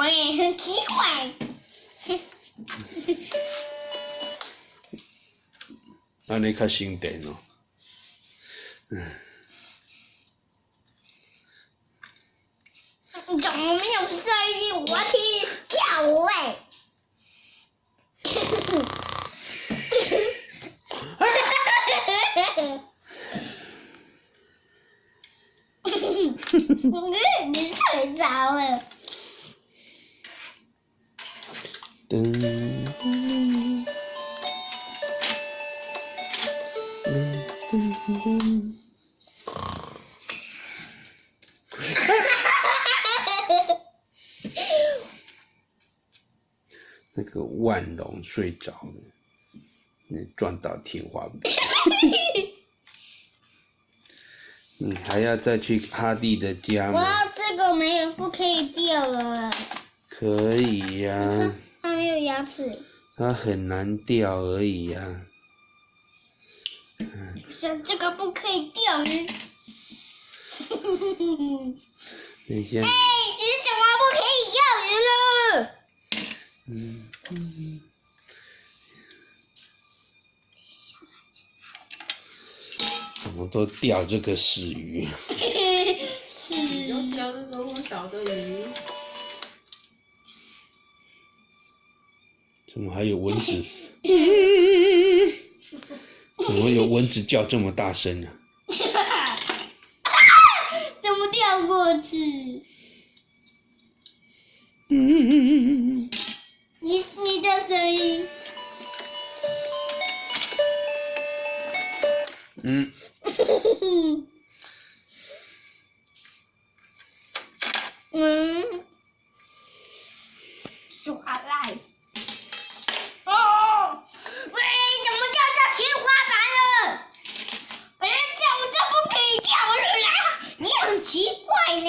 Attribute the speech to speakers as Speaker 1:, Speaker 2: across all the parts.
Speaker 1: 我也，很奇怪。
Speaker 2: 安尼较省电哦。嗯，
Speaker 1: 你怎么没有声音？我听叫哎。你你睡着了。
Speaker 2: 那个万龙睡着了，你撞到天花板。你还要再去哈蒂的家吗？
Speaker 1: 哇，这个没有，不可以掉了。
Speaker 2: 可以呀。
Speaker 1: 它
Speaker 2: 它很难钓而已呀。
Speaker 1: 像这个不可以钓鱼。
Speaker 2: 等一下。
Speaker 1: 哎，你怎么不可以钓鱼了？嗯嗯。
Speaker 2: 怎么都钓这个死鱼？
Speaker 3: 你就钓那个昏倒的鱼。
Speaker 2: 怎么还有蚊子？怎么有蚊子叫这么大声呢？
Speaker 1: 怎么掉过去？
Speaker 2: 嗯
Speaker 1: 你你的声音。
Speaker 2: 嗯。
Speaker 1: 嗯。耍赖。奇怪呢，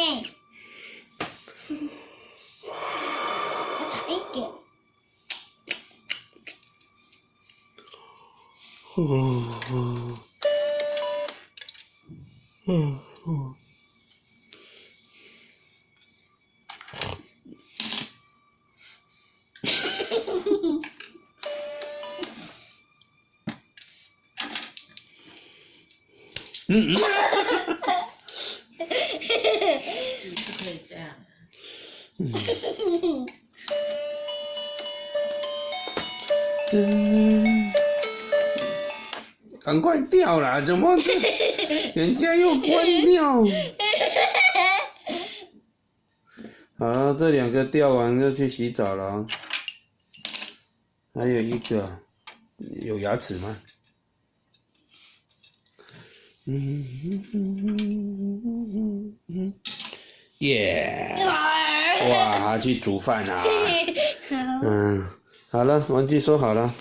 Speaker 1: 我踩一个。嗯嗯嗯
Speaker 2: 嗯。赶快掉了，怎么？人家又关掉。好了，这两个掉完就去洗澡了。还有一个有牙齿吗？嗯嗯嗯嗯嗯。耶！哇，去煮饭啊！嗯，好了，玩具收好了。